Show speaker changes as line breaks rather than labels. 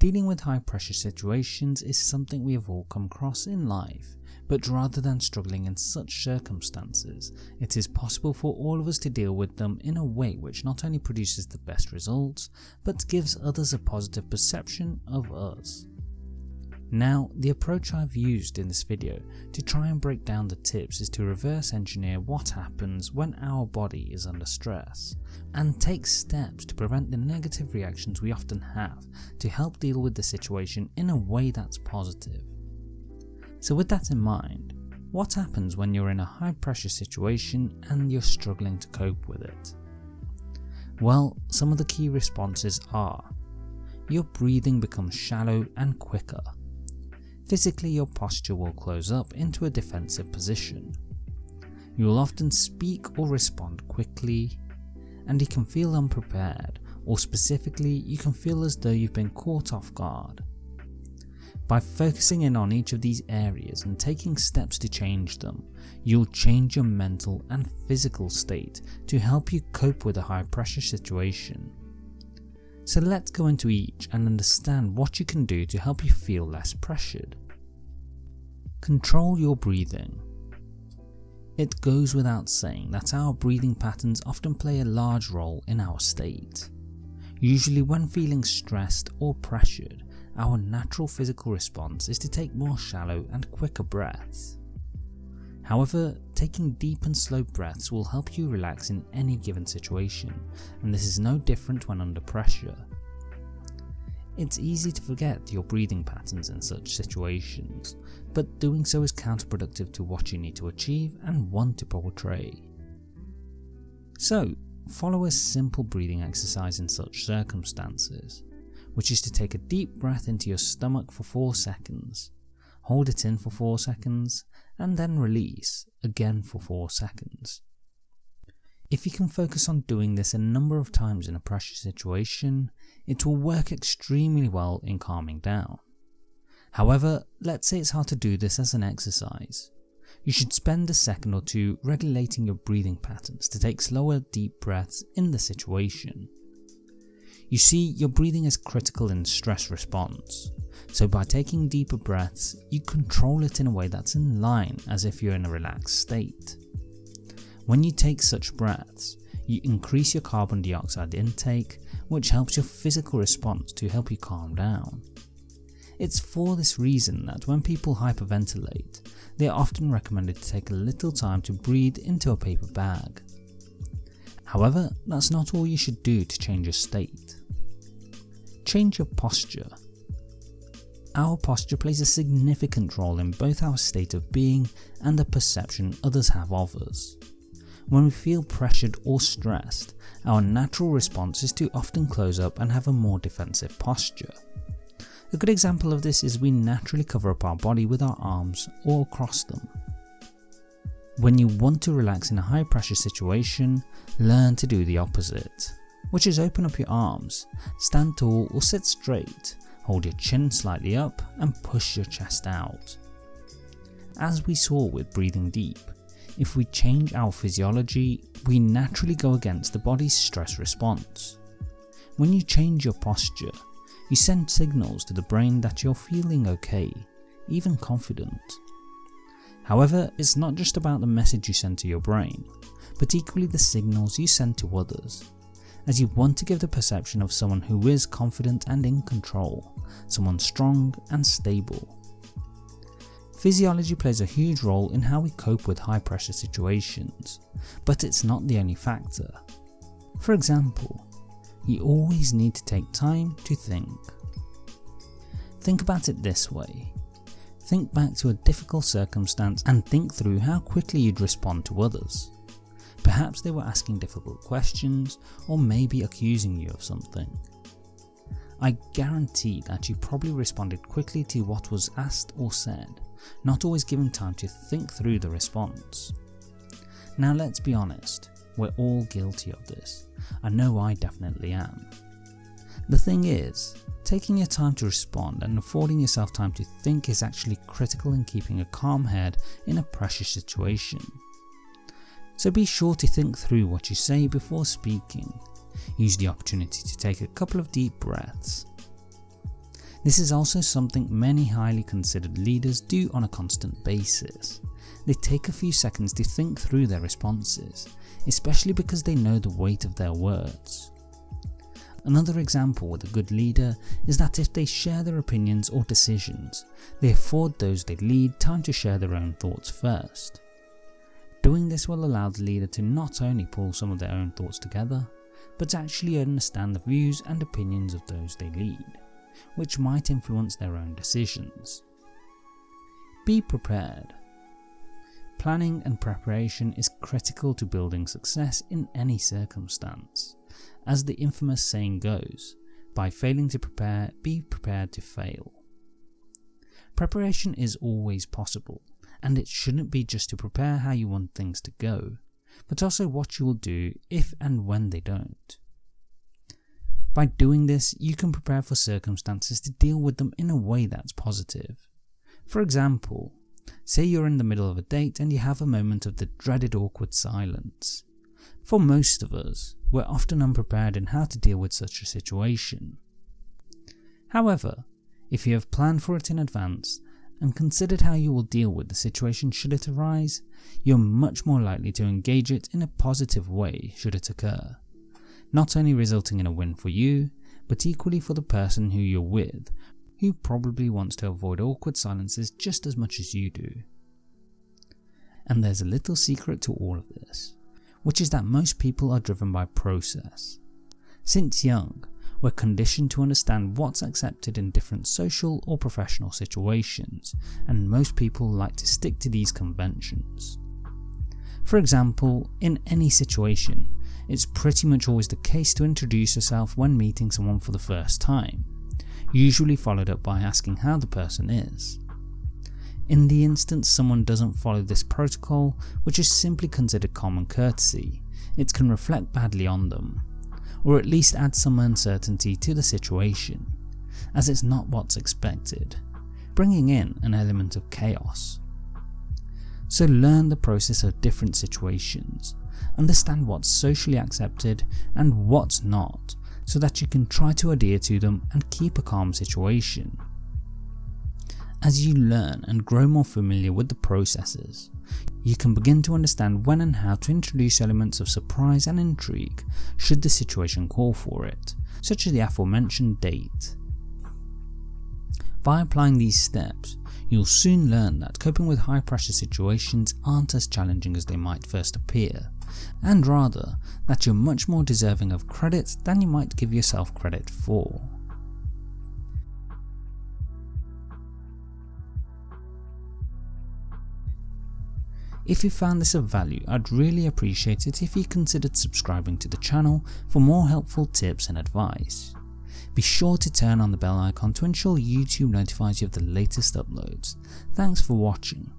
Dealing with high pressure situations is something we have all come across in life, but rather than struggling in such circumstances, it is possible for all of us to deal with them in a way which not only produces the best results, but gives others a positive perception of us. Now, the approach I've used in this video to try and break down the tips is to reverse engineer what happens when our body is under stress, and take steps to prevent the negative reactions we often have to help deal with the situation in a way that's positive. So with that in mind, what happens when you're in a high pressure situation and you're struggling to cope with it? Well, some of the key responses are your breathing becomes shallow and quicker Physically your posture will close up into a defensive position. You will often speak or respond quickly, and you can feel unprepared or specifically you can feel as though you've been caught off guard. By focusing in on each of these areas and taking steps to change them, you'll change your mental and physical state to help you cope with a high pressure situation. So let's go into each and understand what you can do to help you feel less pressured. Control your breathing. It goes without saying that our breathing patterns often play a large role in our state. Usually when feeling stressed or pressured, our natural physical response is to take more shallow and quicker breaths. However, taking deep and slow breaths will help you relax in any given situation, and this is no different when under pressure. It's easy to forget your breathing patterns in such situations, but doing so is counterproductive to what you need to achieve and want to portray. So, follow a simple breathing exercise in such circumstances, which is to take a deep breath into your stomach for 4 seconds, hold it in for 4 seconds, and then release again for 4 seconds. If you can focus on doing this a number of times in a pressure situation, it will work extremely well in calming down. However, let's say it's hard to do this as an exercise. You should spend a second or two regulating your breathing patterns to take slower deep breaths in the situation. You see, your breathing is critical in stress response, so by taking deeper breaths, you control it in a way that's in line as if you're in a relaxed state. When you take such breaths, you increase your carbon dioxide intake, which helps your physical response to help you calm down. It's for this reason that when people hyperventilate, they are often recommended to take a little time to breathe into a paper bag. However, that's not all you should do to change your state. Change your posture our posture plays a significant role in both our state of being and the perception others have of us. When we feel pressured or stressed, our natural response is to often close up and have a more defensive posture. A good example of this is we naturally cover up our body with our arms or cross them. When you want to relax in a high pressure situation, learn to do the opposite, which is open up your arms, stand tall or sit straight, Hold your chin slightly up and push your chest out. As we saw with breathing deep, if we change our physiology, we naturally go against the body's stress response. When you change your posture, you send signals to the brain that you're feeling okay, even confident. However, it's not just about the message you send to your brain, but equally the signals you send to others as you want to give the perception of someone who is confident and in control, someone strong and stable. Physiology plays a huge role in how we cope with high pressure situations, but it's not the only factor. For example, you always need to take time to think. Think about it this way. Think back to a difficult circumstance and think through how quickly you'd respond to others. Perhaps they were asking difficult questions or maybe accusing you of something. I guarantee that you probably responded quickly to what was asked or said, not always giving time to think through the response. Now let's be honest, we're all guilty of this. I know I definitely am. The thing is, taking your time to respond and affording yourself time to think is actually critical in keeping a calm head in a pressure situation so be sure to think through what you say before speaking. Use the opportunity to take a couple of deep breaths. This is also something many highly considered leaders do on a constant basis. They take a few seconds to think through their responses, especially because they know the weight of their words. Another example with a good leader is that if they share their opinions or decisions, they afford those they lead time to share their own thoughts first. Doing this will allow the leader to not only pull some of their own thoughts together, but actually understand the views and opinions of those they lead, which might influence their own decisions. Be prepared. Planning and preparation is critical to building success in any circumstance. As the infamous saying goes, by failing to prepare, be prepared to fail. Preparation is always possible, and it shouldn't be just to prepare how you want things to go, but also what you will do if and when they don't. By doing this, you can prepare for circumstances to deal with them in a way that's positive. For example, say you're in the middle of a date and you have a moment of the dreaded awkward silence. For most of us, we're often unprepared in how to deal with such a situation. However, if you have planned for it in advance and considered how you will deal with the situation should it arise, you're much more likely to engage it in a positive way should it occur, not only resulting in a win for you, but equally for the person who you're with, who probably wants to avoid awkward silences just as much as you do. And there's a little secret to all of this, which is that most people are driven by process. Since young, we're conditioned to understand what's accepted in different social or professional situations, and most people like to stick to these conventions. For example, in any situation, it's pretty much always the case to introduce yourself when meeting someone for the first time, usually followed up by asking how the person is. In the instance someone doesn't follow this protocol, which is simply considered common courtesy, it can reflect badly on them, or at least add some uncertainty to the situation, as it's not what's expected, bringing in an element of chaos. So learn the process of different situations, understand what's socially accepted and what's not, so that you can try to adhere to them and keep a calm situation. As you learn and grow more familiar with the processes, you can begin to understand when and how to introduce elements of surprise and intrigue should the situation call for it, such as the aforementioned date. By applying these steps, you'll soon learn that coping with high pressure situations aren't as challenging as they might first appear, and rather that you're much more deserving of credit than you might give yourself credit for. If you found this of value, I'd really appreciate it if you considered subscribing to the channel for more helpful tips and advice. Be sure to turn on the bell icon to ensure YouTube notifies you of the latest uploads. Thanks for watching.